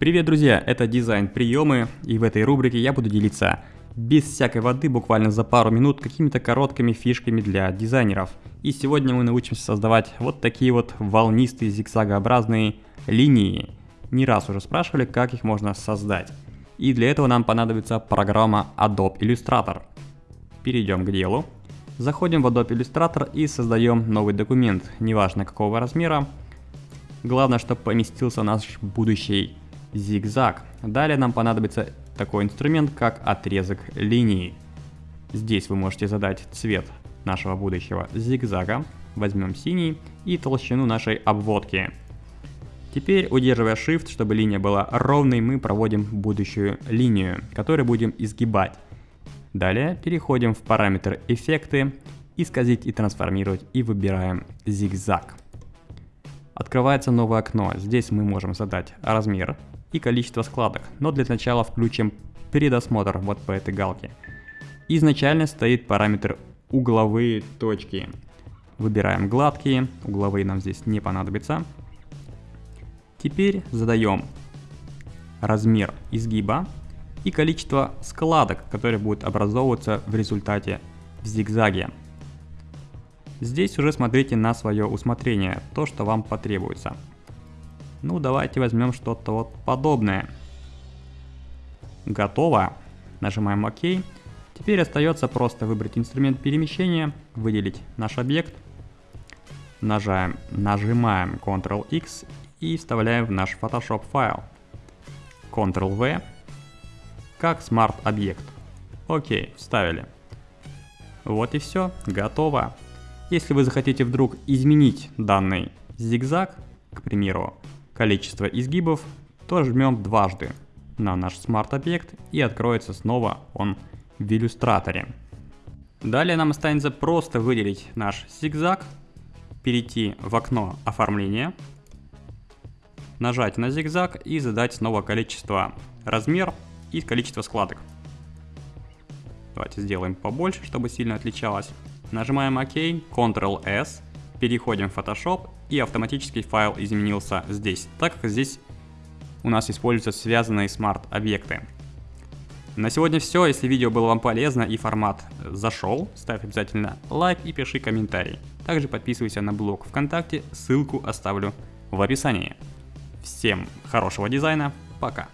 Привет, друзья! Это дизайн приемы, и в этой рубрике я буду делиться без всякой воды, буквально за пару минут, какими-то короткими фишками для дизайнеров. И сегодня мы научимся создавать вот такие вот волнистые зигзагообразные линии. Не раз уже спрашивали, как их можно создать. И для этого нам понадобится программа Adobe Illustrator. Перейдем к делу. Заходим в Adobe Illustrator и создаем новый документ, неважно какого размера. Главное, чтобы поместился наш будущий зигзаг. Далее нам понадобится такой инструмент, как отрезок линии. Здесь вы можете задать цвет нашего будущего зигзага. Возьмем синий и толщину нашей обводки. Теперь, удерживая Shift, чтобы линия была ровной, мы проводим будущую линию, которую будем изгибать. Далее переходим в параметр эффекты, исказить и трансформировать и выбираем зигзаг. Открывается новое окно. Здесь мы можем задать размер и количество складок, но для начала включим предосмотр вот по этой галке. Изначально стоит параметр угловые точки. Выбираем гладкие, угловые нам здесь не понадобится. Теперь задаем размер изгиба и количество складок, которые будут образовываться в результате в зигзаге. Здесь уже смотрите на свое усмотрение, то, что вам потребуется. Ну, давайте возьмем что-то вот подобное. Готово. Нажимаем ОК. Теперь остается просто выбрать инструмент перемещения, выделить наш объект. Нажаем, нажимаем Ctrl-X и вставляем в наш Photoshop файл. Ctrl-V как Smart объект. Окей, вставили. Вот и все, готово. Если вы захотите вдруг изменить данный зигзаг, к примеру, количество изгибов, то жмем дважды на наш смарт-объект и откроется снова он в иллюстраторе. Далее нам останется просто выделить наш зигзаг, перейти в окно оформления, нажать на зигзаг и задать снова количество размер и количество складок. Давайте сделаем побольше, чтобы сильно отличалось. Нажимаем ОК, Ctrl-S, переходим в Photoshop и автоматически файл изменился здесь, так как здесь у нас используются связанные смарт-объекты. На сегодня все. Если видео было вам полезно и формат зашел, ставь обязательно лайк и пиши комментарий. Также подписывайся на блог ВКонтакте, ссылку оставлю в описании. Всем хорошего дизайна, пока!